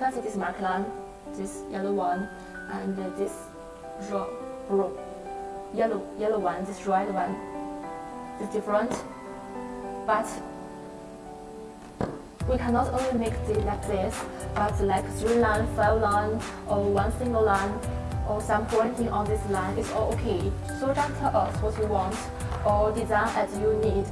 That's this mark line, this yellow one, and this blue, yellow, yellow one, this red one. It's different, but we cannot only make it like this, but like three line, five line, or one single line, or some pointing on this line is all okay. So just tell us what you want or design as you need.